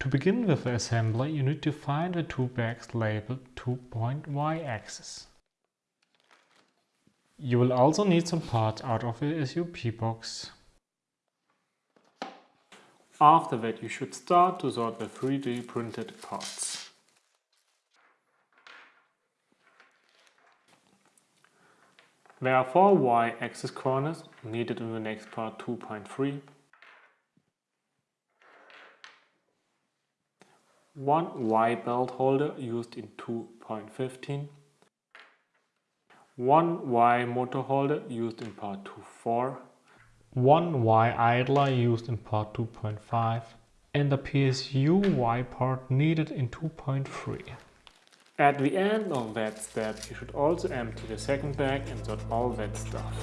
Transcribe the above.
To begin with the assembly, you need to find the two bags labeled 2.y axis. You will also need some parts out of the SUP box. After that you should start to sort the 3D printed parts. There are four Y-axis corners needed in the next part 2.3 one Y belt holder used in 2.15, one Y motor holder used in part 2.4, one Y idler used in part 2.5 and the PSU Y part needed in 2.3. At the end of that step you should also empty the second bag and sort all that stuff.